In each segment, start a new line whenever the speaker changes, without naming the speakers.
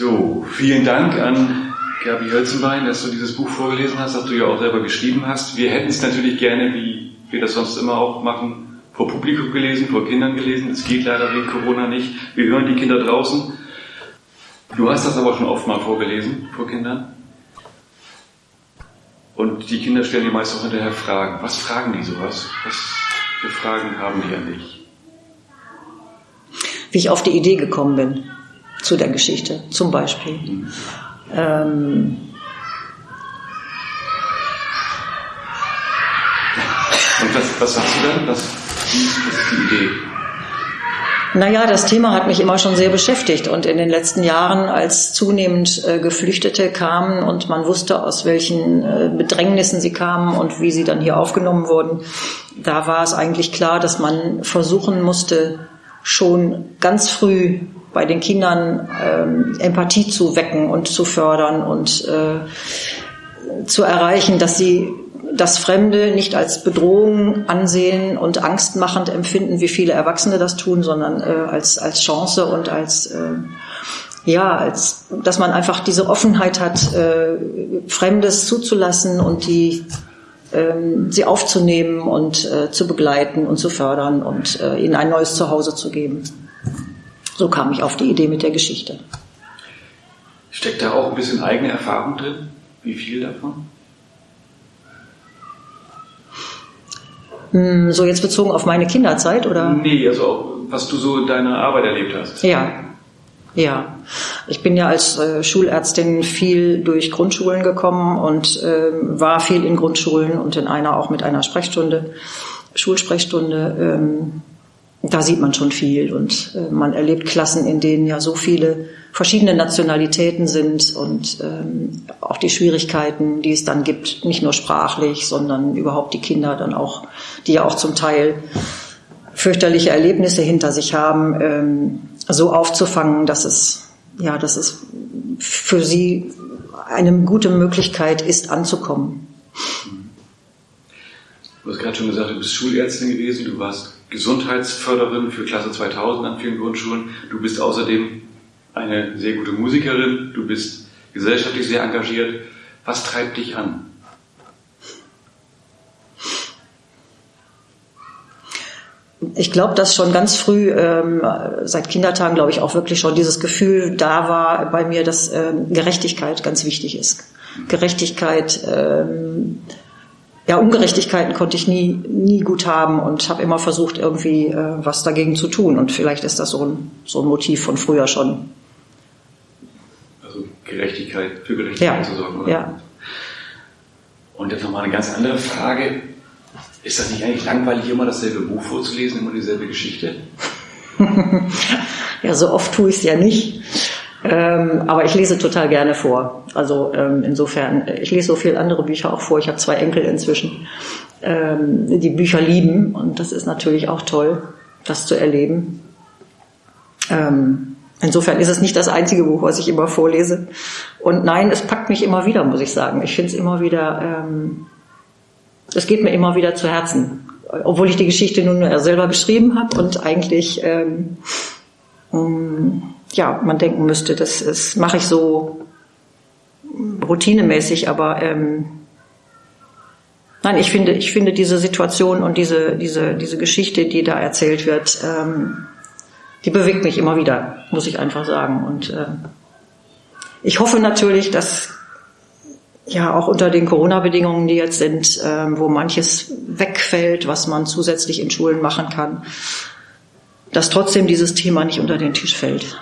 So, vielen Dank an Gabi Hölzenbein, dass du dieses Buch vorgelesen hast, das du ja auch selber geschrieben hast. Wir hätten es natürlich gerne, wie wir das sonst immer auch machen, vor Publikum gelesen, vor Kindern gelesen. Es geht leider wegen Corona nicht. Wir hören die Kinder draußen. Du hast das aber schon oft mal vorgelesen vor Kindern. Und die Kinder stellen dir meist auch hinterher Fragen. Was fragen die sowas? Was für Fragen haben die an dich?
Wie ich auf die Idee gekommen bin zu der Geschichte, zum Beispiel. Ähm,
Und was, was sagst du dann? Was, was ist die Idee?
Naja, das Thema hat mich immer schon sehr beschäftigt und in den letzten Jahren, als zunehmend äh, Geflüchtete kamen und man wusste, aus welchen äh, Bedrängnissen sie kamen und wie sie dann hier aufgenommen wurden, da war es eigentlich klar, dass man versuchen musste, schon ganz früh bei den Kindern ähm, Empathie zu wecken und zu fördern und äh, zu erreichen, dass sie das Fremde nicht als Bedrohung ansehen und angstmachend empfinden, wie viele Erwachsene das tun, sondern äh, als, als Chance und als, äh, ja, als, dass man einfach diese Offenheit hat, äh, Fremdes zuzulassen und die, äh, sie aufzunehmen und äh, zu begleiten und zu fördern und äh, ihnen ein neues Zuhause zu geben. So kam ich auf die Idee mit der Geschichte.
Steckt da auch ein bisschen eigene Erfahrung drin? Wie viel davon?
Hm, so jetzt bezogen auf meine Kinderzeit oder?
Nee, also was du so in deiner Arbeit erlebt hast.
Ja. Ja, ich bin ja als äh, Schulärztin viel durch Grundschulen gekommen und äh, war viel in Grundschulen und in einer auch mit einer Sprechstunde, Schulsprechstunde. Ähm, da sieht man schon viel und äh, man erlebt Klassen, in denen ja so viele verschiedene Nationalitäten sind und ähm, auch die Schwierigkeiten, die es dann gibt, nicht nur sprachlich, sondern überhaupt die Kinder dann auch, die ja auch zum Teil fürchterliche Erlebnisse hinter sich haben, ähm, so aufzufangen, dass es ja, dass es für sie eine gute Möglichkeit ist, anzukommen.
Du hast gerade schon gesagt, du bist Schulärztin gewesen, du warst Gesundheitsförderin für Klasse 2000 an vielen Grundschulen. Du bist außerdem eine sehr gute Musikerin, du bist gesellschaftlich sehr engagiert. Was treibt dich an?
Ich glaube, dass schon ganz früh, ähm, seit Kindertagen, glaube ich, auch wirklich schon dieses Gefühl da war bei mir, dass ähm, Gerechtigkeit ganz wichtig ist. Gerechtigkeit, ähm, ja, Ungerechtigkeiten konnte ich nie, nie gut haben und habe immer versucht, irgendwie äh, was dagegen zu tun. Und vielleicht ist das so ein, so ein Motiv von früher schon.
Also Gerechtigkeit, für Gerechtigkeit ja. zu sorgen, oder? Ja. Und jetzt nochmal eine ganz andere Frage. Ist das nicht eigentlich langweilig, immer dasselbe Buch vorzulesen, immer dieselbe Geschichte?
ja, so oft tue ich es ja nicht. Ähm, aber ich lese total gerne vor. Also ähm, insofern, ich lese so viele andere Bücher auch vor. Ich habe zwei Enkel inzwischen, ähm, die Bücher lieben und das ist natürlich auch toll, das zu erleben. Ähm, insofern ist es nicht das einzige Buch, was ich immer vorlese. Und nein, es packt mich immer wieder, muss ich sagen. Ich finde es immer wieder, ähm, es geht mir immer wieder zu Herzen. Obwohl ich die Geschichte nun selber geschrieben habe und eigentlich ähm, ja, man denken müsste, das, das mache ich so routinemäßig, aber ähm, nein, ich finde, ich finde diese Situation und diese, diese, diese Geschichte, die da erzählt wird, ähm, die bewegt mich immer wieder, muss ich einfach sagen. Und äh, ich hoffe natürlich, dass ja auch unter den Corona-Bedingungen, die jetzt sind, äh, wo manches wegfällt, was man zusätzlich in Schulen machen kann, dass trotzdem dieses Thema nicht unter den Tisch fällt.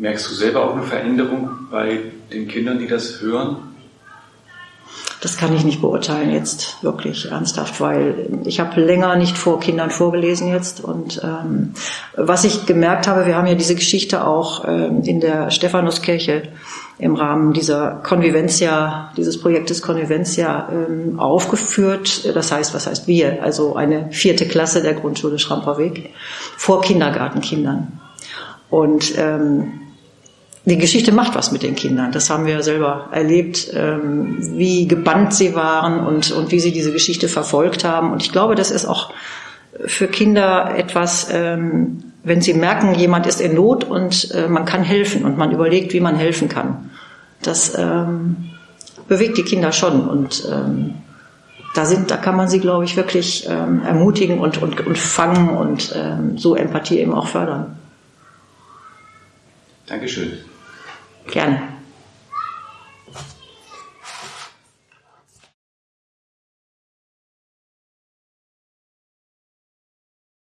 Merkst du selber auch eine Veränderung bei den Kindern, die das hören?
Das kann ich nicht beurteilen jetzt wirklich ernsthaft, weil ich habe länger nicht vor Kindern vorgelesen jetzt. Und ähm, was ich gemerkt habe, wir haben ja diese Geschichte auch ähm, in der Stephanuskirche im Rahmen dieser Convivencia, dieses Projektes Convivencia ähm, aufgeführt. Das heißt, was heißt wir? Also eine vierte Klasse der Grundschule Schramperweg vor Kindergartenkindern. Und ähm, die Geschichte macht was mit den Kindern. Das haben wir ja selber erlebt, ähm, wie gebannt sie waren und, und wie sie diese Geschichte verfolgt haben. Und ich glaube, das ist auch für Kinder etwas, ähm, wenn sie merken, jemand ist in Not und äh, man kann helfen und man überlegt, wie man helfen kann. Das ähm, bewegt die Kinder schon und da sind, da kann man sie, glaube ich, wirklich ermutigen und, und, und fangen und so Empathie eben auch fördern.
Dankeschön.
Gerne.